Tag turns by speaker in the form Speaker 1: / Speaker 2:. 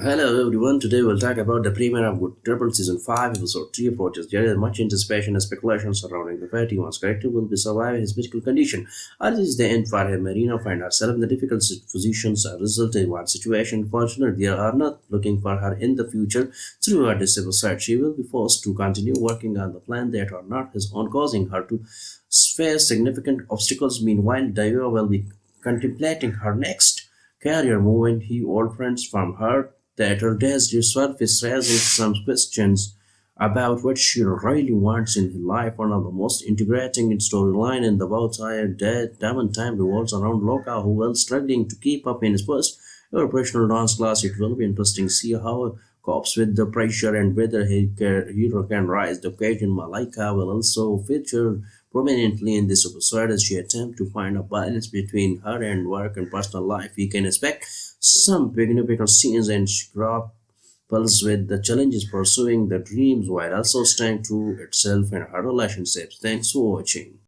Speaker 1: Hello everyone, today we'll talk about the premiere of Good Trouble Season 5, Episode 3 approaches. There is much anticipation and speculation surrounding the fact Ivan's character will be surviving his medical condition. Or is the end for him? Mariana find herself in the difficult positions as a result of one situation. Fortunately, they are not looking for her in the future. Throughout this episode, she will be forced to continue working on the plan that are not his own, causing her to face significant obstacles. Meanwhile, Davia will be contemplating her next career move and he old friends from her that her days surface raising some questions about what she really wants in her life. One of the most integrating storyline in the entire Diamond time revolves around Loka, who was struggling to keep up in his first professional dance class. It will be interesting to see how copes with the pressure and whether he hero can rise the occasion. Malika will also feature prominently in this episode as she attempts to find a balance between her and work and personal life. We can expect some significant scenes and grapples with the challenges pursuing the dreams while also staying true itself and her relationships. Thanks for watching.